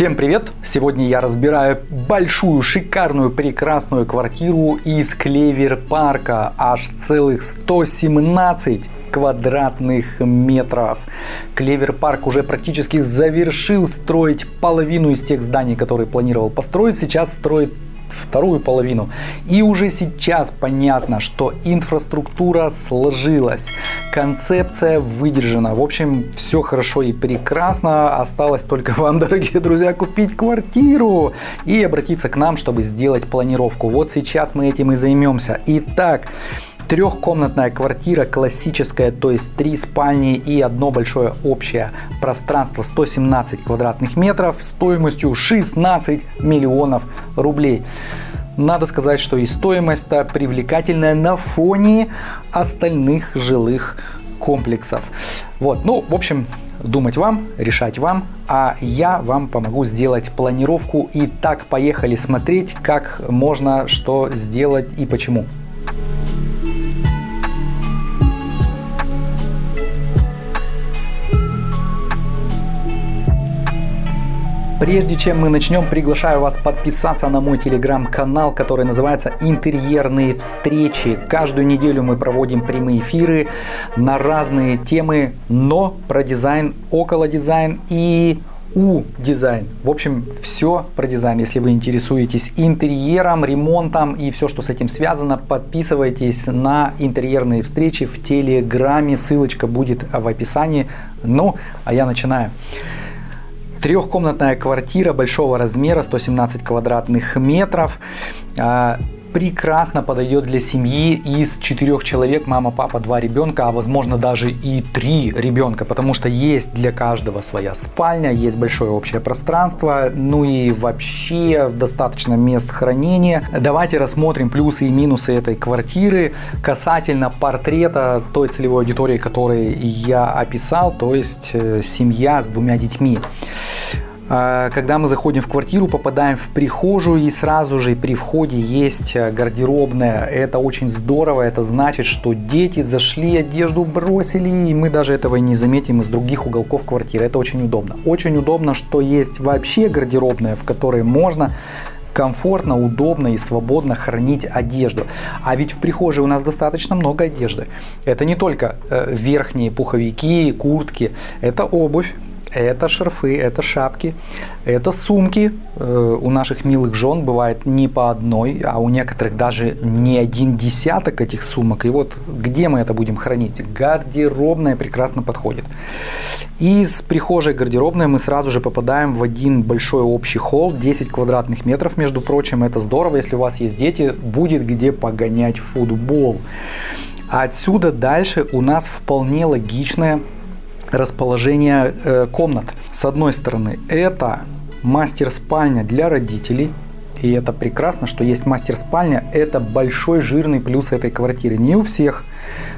Всем привет! Сегодня я разбираю большую, шикарную, прекрасную квартиру из Клевер парка. Аж целых 117 квадратных метров. Клевер парк уже практически завершил строить половину из тех зданий, которые планировал построить. Сейчас строит вторую половину. И уже сейчас понятно, что инфраструктура сложилась, концепция выдержана. В общем, все хорошо и прекрасно. Осталось только вам, дорогие друзья, купить квартиру и обратиться к нам, чтобы сделать планировку. Вот сейчас мы этим и займемся. Итак, Трехкомнатная квартира классическая, то есть три спальни и одно большое общее пространство 117 квадратных метров стоимостью 16 миллионов рублей. Надо сказать, что и стоимость-то привлекательная на фоне остальных жилых комплексов. Вот, ну, в общем, думать вам, решать вам, а я вам помогу сделать планировку. И так поехали смотреть, как можно что сделать и почему. Прежде чем мы начнем, приглашаю вас подписаться на мой телеграм-канал, который называется «Интерьерные встречи». Каждую неделю мы проводим прямые эфиры на разные темы, но про дизайн, около дизайн и у дизайн. В общем, все про дизайн. Если вы интересуетесь интерьером, ремонтом и все, что с этим связано, подписывайтесь на интерьерные встречи в Телеграме. Ссылочка будет в описании. Ну, а я начинаю. Трехкомнатная квартира большого размера, 117 квадратных метров. Прекрасно подойдет для семьи из четырех человек, мама, папа, два ребенка, а возможно даже и три ребенка, потому что есть для каждого своя спальня, есть большое общее пространство, ну и вообще достаточно мест хранения. Давайте рассмотрим плюсы и минусы этой квартиры касательно портрета той целевой аудитории, которую я описал, то есть э, семья с двумя детьми. А, когда мы заходим в квартиру, попадаем в прихожую и сразу же при входе есть э, гардеробная. Это очень здорово, это значит, что дети зашли, одежду бросили, и мы даже этого не заметим из других уголков квартиры. Это очень удобно. Очень удобно, что есть вообще гардеробная, в которой можно комфортно, удобно и свободно хранить одежду. А ведь в прихожей у нас достаточно много одежды. Это не только э, верхние пуховики, куртки, это обувь, это шарфы, это шапки, это сумки. Э, у наших милых жен бывает не по одной, а у некоторых даже не один десяток этих сумок. И вот где мы это будем хранить? Гардеробная прекрасно подходит. Из прихожей гардеробной мы сразу же попадаем в один большой общий холл, 10 квадратных метров, между прочим. Это здорово, если у вас есть дети, будет где погонять футбол. Отсюда дальше у нас вполне логичная расположение э, комнат. С одной стороны, это мастер-спальня для родителей, и это прекрасно, что есть мастер-спальня. Это большой жирный плюс этой квартиры. Не у всех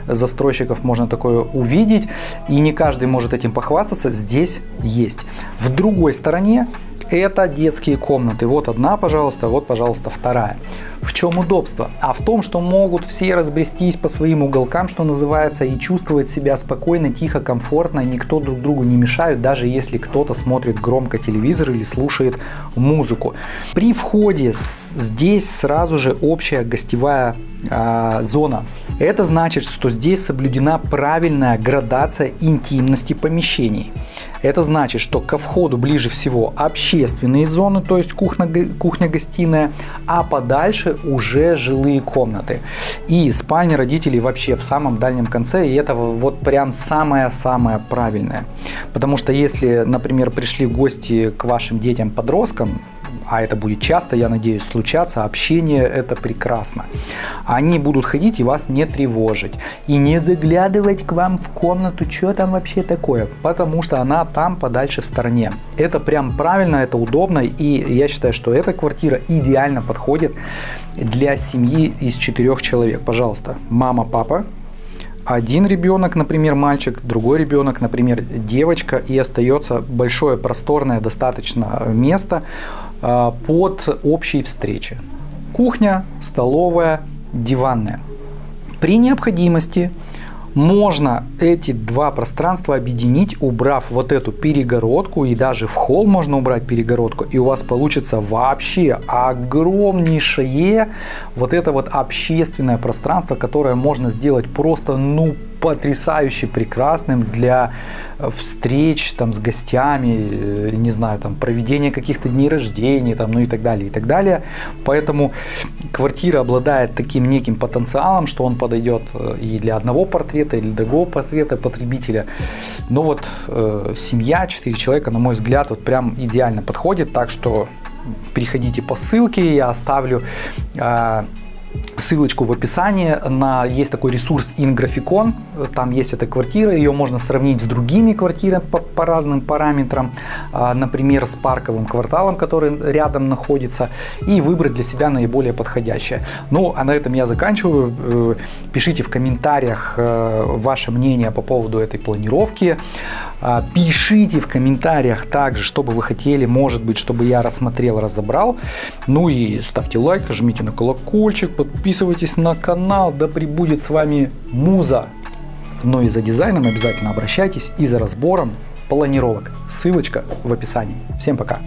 застройщиков можно такое увидеть, и не каждый может этим похвастаться. Здесь есть. В другой стороне это детские комнаты. Вот одна, пожалуйста, вот, пожалуйста, вторая. В чем удобство? А в том, что могут все разбрестись по своим уголкам, что называется, и чувствовать себя спокойно, тихо, комфортно, никто друг другу не мешает, даже если кто-то смотрит громко телевизор или слушает музыку. При входе здесь сразу же общая гостевая э, зона. Это значит, что здесь соблюдена правильная градация интимности помещений. Это значит, что ко входу ближе всего общественные зоны, то есть кухня-гостиная, а подальше уже жилые комнаты. И спальня родителей вообще в самом дальнем конце, и это вот прям самое-самое правильное. Потому что если, например, пришли гости к вашим детям-подросткам, а это будет часто, я надеюсь, случаться, общение это прекрасно. Они будут ходить и вас не тревожить. И не заглядывать к вам в комнату, что там вообще такое, потому что она там подальше в стороне. Это прям правильно, это удобно, и я считаю, что эта квартира идеально подходит для семьи из четырех человек. Пожалуйста, мама, папа, один ребенок, например, мальчик, другой ребенок, например, девочка, и остается большое просторное достаточно место под общей встречи. Кухня, столовая, диванная. При необходимости Можно эти два пространства объединить, убрав вот эту перегородку, и даже в холл можно убрать перегородку, и у вас получится вообще огромнейшее вот это вот общественное пространство, которое можно сделать просто, ну, потрясающе прекрасным для э, встреч там с гостями, э, не знаю, там проведения каких-то дней рождения, там, ну и так далее, и так далее. Поэтому квартира обладает таким неким потенциалом, что он подойдет э, и для одного портрета, или для другого портрета потребителя. Но вот э, семья, 4 человека, на мой взгляд, вот прям идеально подходит, так что переходите по ссылке, я оставлю э, ссылочку в описании на есть такой ресурс InGraphicon, там есть эта квартира, ее можно сравнить с другими квартирами по, по разным параметрам, а, например, с парковым кварталом, который рядом находится, и выбрать для себя наиболее подходящее. Ну, а на этом я заканчиваю. Э, пишите в комментариях э, ваше мнение по поводу этой планировки. А, пишите в комментариях также, что бы вы хотели, может быть, чтобы я рассмотрел, разобрал. Ну и ставьте лайк, жмите на колокольчик, подписывайтесь на канал, да пребудет с вами Муза. Но и за дизайном обязательно обращайтесь и за разбором планировок. Ссылочка в описании. Всем пока!